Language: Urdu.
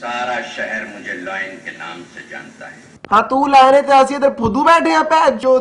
سارا شہر مجھے لائن کے نام سے جانتا ہے۔ ہاں تو لائنے تے اسی ادھر پھدو بیٹھے ہیں پہ جو